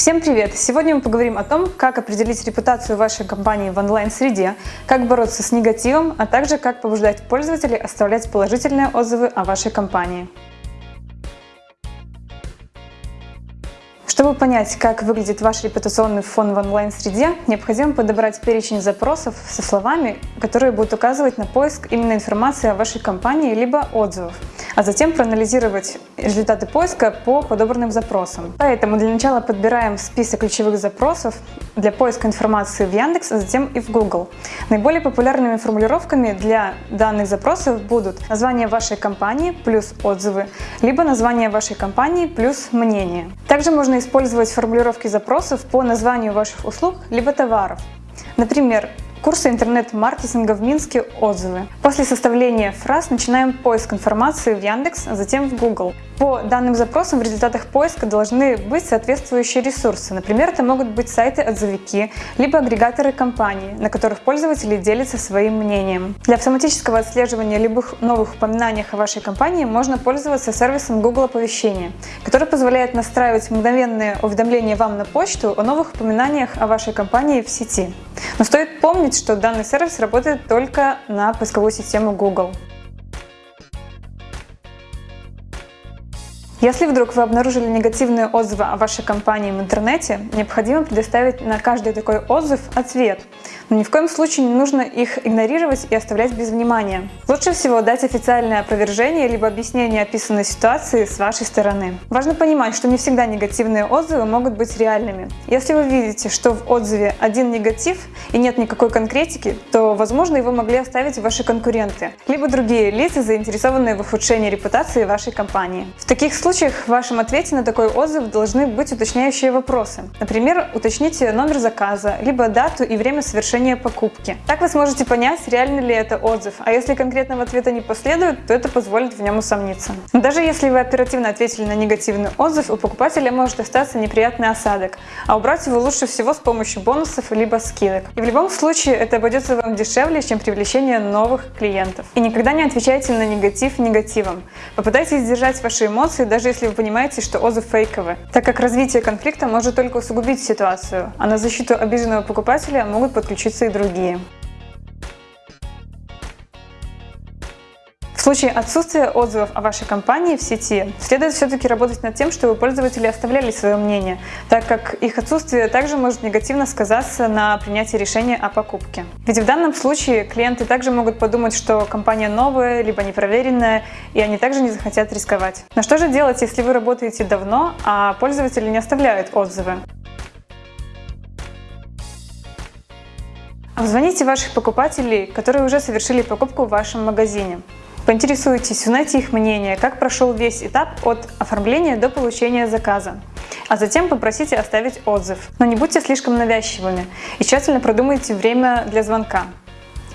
Всем привет! Сегодня мы поговорим о том, как определить репутацию вашей компании в онлайн-среде, как бороться с негативом, а также как побуждать пользователей оставлять положительные отзывы о вашей компании. Чтобы понять, как выглядит ваш репутационный фон в онлайн-среде, необходимо подобрать перечень запросов со словами, которые будут указывать на поиск именно информации о вашей компании либо отзывов, а затем проанализировать результаты поиска по подобранным запросам. Поэтому для начала подбираем список ключевых запросов для поиска информации в Яндекс, а затем и в Google. Наиболее популярными формулировками для данных запросов будут название вашей компании плюс отзывы, либо название вашей компании плюс мнение. Также можно использовать формулировки запросов по названию ваших услуг либо товаров. Например, Курсы интернет-маркетинга в Минске отзывы. После составления фраз начинаем поиск информации в Яндекс, а затем в Google. По данным запросам в результатах поиска должны быть соответствующие ресурсы. Например, это могут быть сайты-отзывики, либо агрегаторы компаний, на которых пользователи делятся своим мнением. Для автоматического отслеживания любых новых упоминаний о вашей компании можно пользоваться сервисом Google оповещения, который позволяет настраивать мгновенные уведомления вам на почту о новых упоминаниях о вашей компании в сети. Но стоит помнить, что данный сервис работает только на поисковую систему Google. Если вдруг вы обнаружили негативные отзывы о вашей компании в интернете, необходимо предоставить на каждый такой отзыв ответ. Но ни в коем случае не нужно их игнорировать и оставлять без внимания. Лучше всего дать официальное опровержение либо объяснение описанной ситуации с вашей стороны. Важно понимать, что не всегда негативные отзывы могут быть реальными. Если вы видите, что в отзыве один негатив и нет никакой конкретики, то, возможно, его могли оставить ваши конкуренты, либо другие лица, заинтересованные в ухудшении репутации вашей компании. В таких случаях в вашем ответе на такой отзыв должны быть уточняющие вопросы. Например, уточните номер заказа, либо дату и время совершения покупки. Так вы сможете понять, реально ли это отзыв, а если конкретного ответа не последует, то это позволит в нем усомниться. Даже если вы оперативно ответили на негативный отзыв, у покупателя может остаться неприятный осадок, а убрать его лучше всего с помощью бонусов либо скидок. И в любом случае это обойдется вам дешевле, чем привлечение новых клиентов. И никогда не отвечайте на негатив негативом. Попытайтесь сдержать ваши эмоции даже если вы понимаете, что отзыв фейковый, так как развитие конфликта может только усугубить ситуацию, а на защиту обиженного покупателя могут и другие. В случае отсутствия отзывов о вашей компании в сети, следует все-таки работать над тем, чтобы пользователи оставляли свое мнение, так как их отсутствие также может негативно сказаться на принятии решения о покупке. Ведь в данном случае клиенты также могут подумать, что компания новая, либо непроверенная, и они также не захотят рисковать. Но что же делать, если вы работаете давно, а пользователи не оставляют отзывы? Обзвоните ваших покупателей, которые уже совершили покупку в вашем магазине. Поинтересуйтесь, узнайте их мнение, как прошел весь этап от оформления до получения заказа. А затем попросите оставить отзыв. Но не будьте слишком навязчивыми и тщательно продумайте время для звонка.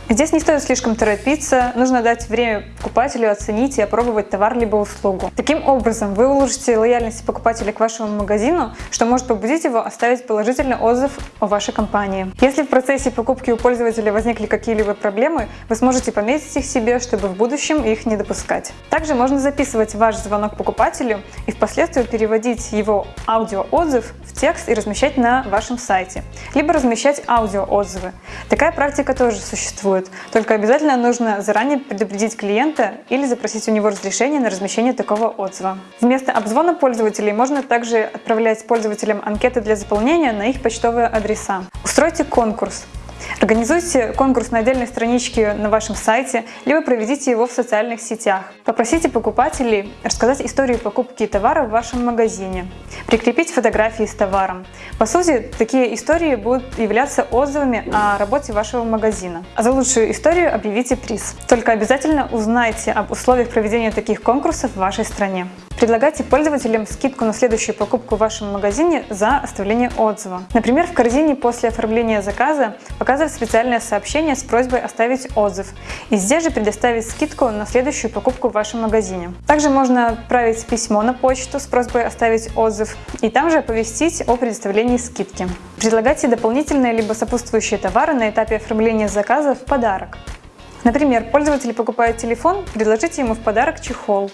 Здесь не стоит слишком торопиться, нужно дать время покупателю оценить и опробовать товар либо услугу. Таким образом, вы улучшите лояльность покупателя к вашему магазину, что может побудить его оставить положительный отзыв о вашей компании. Если в процессе покупки у пользователя возникли какие-либо проблемы, вы сможете пометить их себе, чтобы в будущем их не допускать. Также можно записывать ваш звонок покупателю и впоследствии переводить его аудиоотзыв в текст и размещать на вашем сайте, либо размещать аудиоотзывы. Такая практика тоже существует существует. Только обязательно нужно заранее предупредить клиента или запросить у него разрешение на размещение такого отзыва. Вместо обзвона пользователей можно также отправлять пользователям анкеты для заполнения на их почтовые адреса. Устройте конкурс. Организуйте конкурс на отдельной страничке на вашем сайте, либо проведите его в социальных сетях. Попросите покупателей рассказать историю покупки товара в вашем магазине, прикрепить фотографии с товаром. По сути, такие истории будут являться отзывами о работе вашего магазина. А за лучшую историю объявите приз. Только обязательно узнайте об условиях проведения таких конкурсов в вашей стране. Предлагайте пользователям скидку на следующую покупку в вашем магазине за оставление отзыва. Например, в корзине после оформления заказа показывать специальное сообщение с просьбой оставить отзыв и здесь же предоставить скидку на следующую покупку в вашем магазине. Также можно отправить письмо на почту с просьбой оставить отзыв и там же оповестить о предоставлении скидки. Предлагайте дополнительные либо сопутствующие товары на этапе оформления заказа в подарок. Например, пользователь покупает телефон, предложите ему в подарок чехол.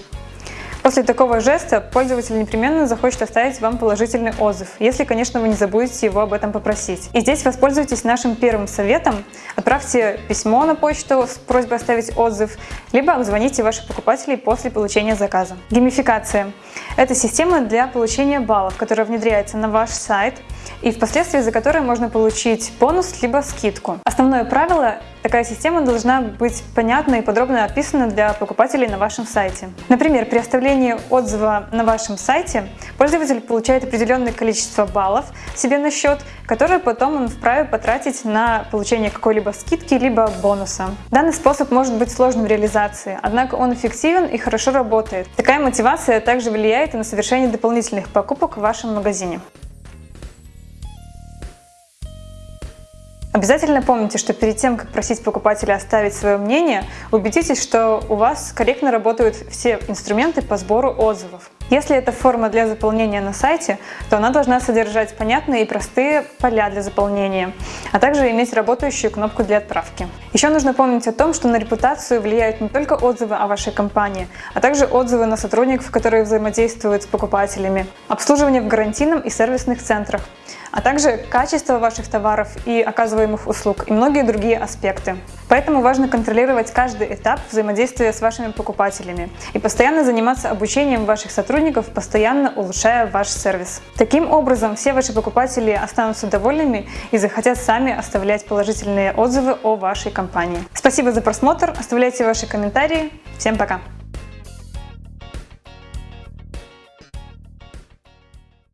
После такого жеста пользователь непременно захочет оставить вам положительный отзыв, если, конечно, вы не забудете его об этом попросить. И здесь воспользуйтесь нашим первым советом. Отправьте письмо на почту с просьбой оставить отзыв, либо обзвоните ваших покупателей после получения заказа. Геймификация. Это система для получения баллов, которая внедряется на ваш сайт и впоследствии за которой можно получить бонус либо скидку. Основное правило Такая система должна быть понятна и подробно описана для покупателей на вашем сайте. Например, при оставлении отзыва на вашем сайте пользователь получает определенное количество баллов себе на счет, которые потом он вправе потратить на получение какой-либо скидки либо бонуса. Данный способ может быть сложным в реализации, однако он эффективен и хорошо работает. Такая мотивация также влияет и на совершение дополнительных покупок в вашем магазине. Обязательно помните, что перед тем, как просить покупателя оставить свое мнение, убедитесь, что у вас корректно работают все инструменты по сбору отзывов. Если это форма для заполнения на сайте, то она должна содержать понятные и простые поля для заполнения, а также иметь работающую кнопку для отправки. Еще нужно помнить о том, что на репутацию влияют не только отзывы о вашей компании, а также отзывы на сотрудников, которые взаимодействуют с покупателями, обслуживание в гарантийном и сервисных центрах, а также качество ваших товаров и оказываемых услуг и многие другие аспекты. Поэтому важно контролировать каждый этап взаимодействия с вашими покупателями и постоянно заниматься обучением ваших сотрудников, постоянно улучшая ваш сервис. Таким образом, все ваши покупатели останутся довольными и захотят сами оставлять положительные отзывы о вашей компании. Спасибо за просмотр, оставляйте ваши комментарии. Всем пока!